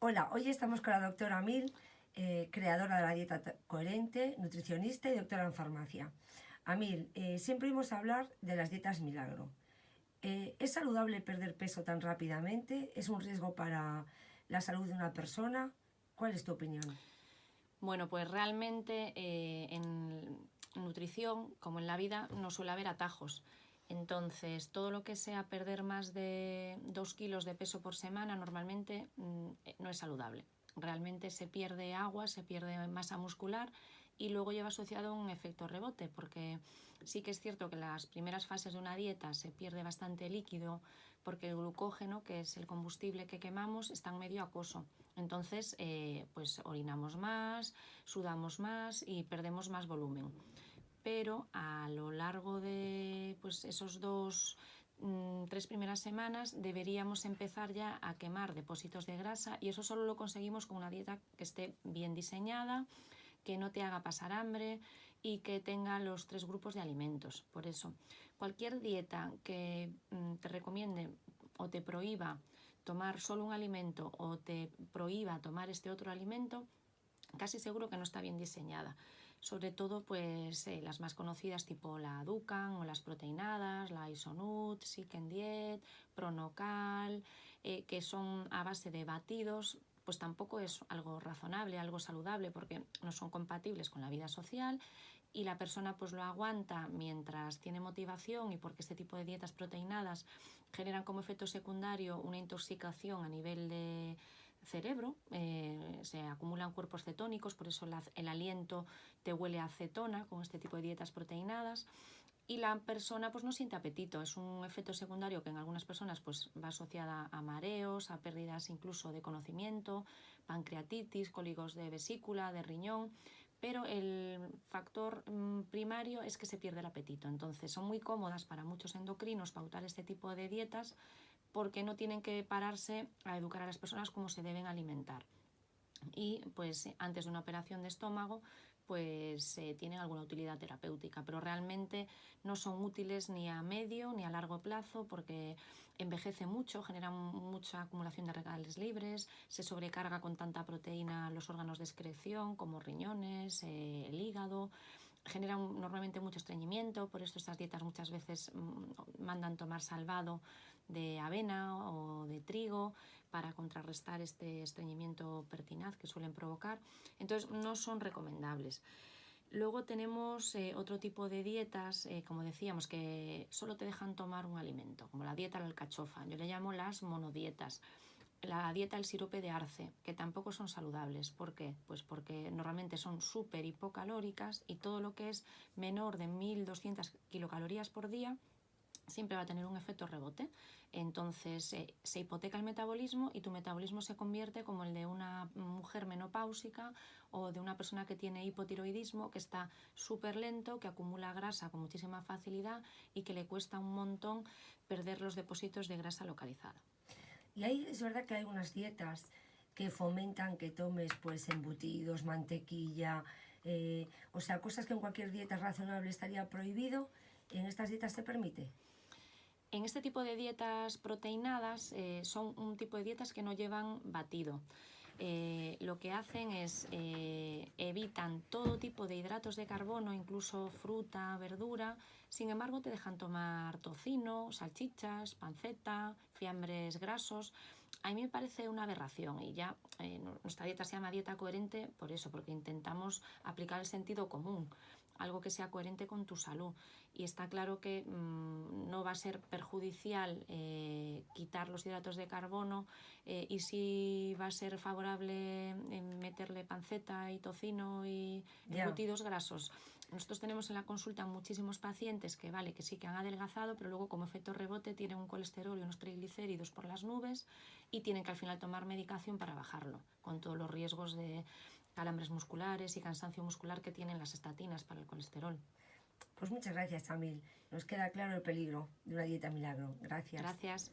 Hola, hoy estamos con la doctora Mil, eh, creadora de la dieta coherente, nutricionista y doctora en farmacia. Amil, eh, siempre oímos hablar de las dietas milagro. Eh, ¿Es saludable perder peso tan rápidamente? ¿Es un riesgo para la salud de una persona? ¿Cuál es tu opinión? Bueno, pues realmente en nutrición, como en la vida, no suele haber atajos. Entonces, todo lo que sea perder más de 2 kilos de peso por semana normalmente mm, eh, no es saludable. Realmente se pierde agua, se pierde masa muscular y luego lleva asociado un efecto rebote, porque sí que es cierto que las primeras fases de una dieta se pierde bastante líquido, porque el glucógeno, que es el combustible que quemamos, está en medio acoso. Entonces, eh, pues orinamos más, sudamos más y perdemos más volumen pero a lo largo pues, esos dos, mm, tres primeras semanas deberíamos empezar ya a quemar depósitos de grasa y eso solo lo conseguimos con una dieta que esté bien diseñada, que no te haga pasar hambre y que tenga los tres grupos de alimentos. Por eso, cualquier dieta que mm, te recomiende o te prohíba tomar solo un alimento o te prohíba tomar este otro alimento, casi seguro que no está bien diseñada. Sobre todo pues eh, las más conocidas tipo la Dukan o las proteinadas, la Isonut, Siken Diet, Pronocal, eh, que son a base de batidos, pues tampoco es algo razonable, algo saludable porque no son compatibles con la vida social y la persona pues lo aguanta mientras tiene motivación y porque este tipo de dietas proteinadas generan como efecto secundario una intoxicación a nivel de cerebro, eh, se acumulan cuerpos cetónicos, por eso el aliento te huele a acetona con este tipo de dietas proteinadas y la persona pues no siente apetito, es un efecto secundario que en algunas personas pues va asociada a mareos, a pérdidas incluso de conocimiento, pancreatitis, cólicos de vesícula, de riñón, pero el factor mm, primario es que se pierde el apetito. Entonces son muy cómodas para muchos endocrinos pautar este tipo de dietas porque no tienen que pararse a educar a las personas cómo se deben alimentar. Y pues antes de una operación de estómago pues eh, tienen alguna utilidad terapéutica, pero realmente no son útiles ni a medio ni a largo plazo porque envejece mucho, generan mucha acumulación de regales libres, se sobrecarga con tanta proteína los órganos de excreción como riñones, eh, el hígado, generan normalmente mucho estreñimiento, por eso estas dietas muchas veces mm, mandan tomar salvado de avena o de trigo para contrarrestar este estreñimiento pertinaz que suelen provocar. Entonces no son recomendables. Luego tenemos eh, otro tipo de dietas, eh, como decíamos, que solo te dejan tomar un alimento, como la dieta de la alcachofa. Yo le llamo las monodietas la dieta del sirope de arce, que tampoco son saludables. ¿Por qué? Pues porque normalmente son súper hipocalóricas y todo lo que es menor de 1200 kilocalorías por día siempre va a tener un efecto rebote. Entonces eh, se hipoteca el metabolismo y tu metabolismo se convierte como el de una mujer menopáusica o de una persona que tiene hipotiroidismo, que está súper lento, que acumula grasa con muchísima facilidad y que le cuesta un montón perder los depósitos de grasa localizada. Y ahí es verdad que hay unas dietas que fomentan que tomes pues embutidos, mantequilla, eh, o sea, cosas que en cualquier dieta razonable estaría prohibido, ¿en estas dietas se permite? En este tipo de dietas proteinadas eh, son un tipo de dietas que no llevan batido. Eh, lo que hacen es evitan todo tipo de hidratos de carbono, incluso fruta, verdura, sin embargo te dejan tomar tocino, salchichas, panceta, fiambres grasos. A mí me parece una aberración y ya eh, nuestra dieta se llama dieta coherente por eso, porque intentamos aplicar el sentido común algo que sea coherente con tu salud. Y está claro que mm, no va a ser perjudicial eh, quitar los hidratos de carbono eh, y sí va a ser favorable meterle panceta y tocino y embutidos grasos. Nosotros tenemos en la consulta muchísimos pacientes que vale que sí que han adelgazado, pero luego como efecto rebote tienen un colesterol y unos triglicéridos por las nubes y tienen que al final tomar medicación para bajarlo, con todos los riesgos de calambres musculares y cansancio muscular que tienen las estatinas para el colesterol. Pues muchas gracias, Tamil. Nos queda claro el peligro de una dieta milagro. Gracias. Gracias.